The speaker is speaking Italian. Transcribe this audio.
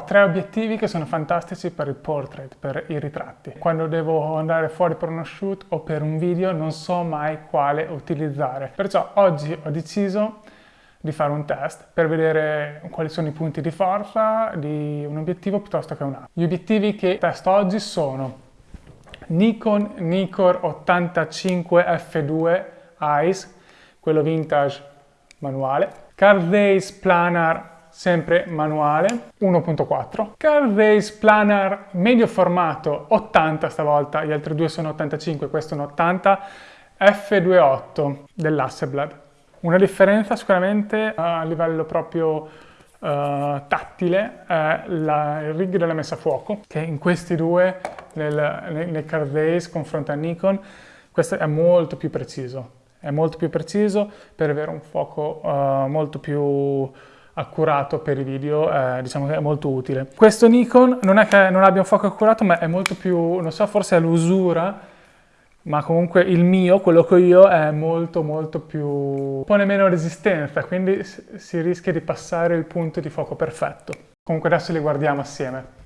Ho tre obiettivi che sono fantastici per il portrait, per i ritratti. Quando devo andare fuori per uno shoot o per un video non so mai quale utilizzare. Perciò oggi ho deciso di fare un test per vedere quali sono i punti di forza di un obiettivo piuttosto che un altro. Gli obiettivi che testo oggi sono Nikon Nikkor 85 F2 Eyes, quello vintage manuale, Card Race Planar sempre manuale 1.4 Card Race Planar medio formato 80 stavolta gli altri due sono 85 questo è un 80 F28 dell'Hasselblad una differenza sicuramente a livello proprio uh, tattile è la, il rig della messa a fuoco, che in questi due, nel, nel, Card Race confronto a Nikon, questo è molto più preciso. È molto più preciso per avere un fuoco uh, molto più accurato per i video, eh, diciamo che è molto utile. Questo Nikon non è che non abbia un fuoco accurato, ma è molto più, non so, forse è l'usura ma comunque il mio, quello che ho io, è molto molto più... pone meno resistenza, quindi si rischia di passare il punto di fuoco perfetto. Comunque adesso li guardiamo assieme.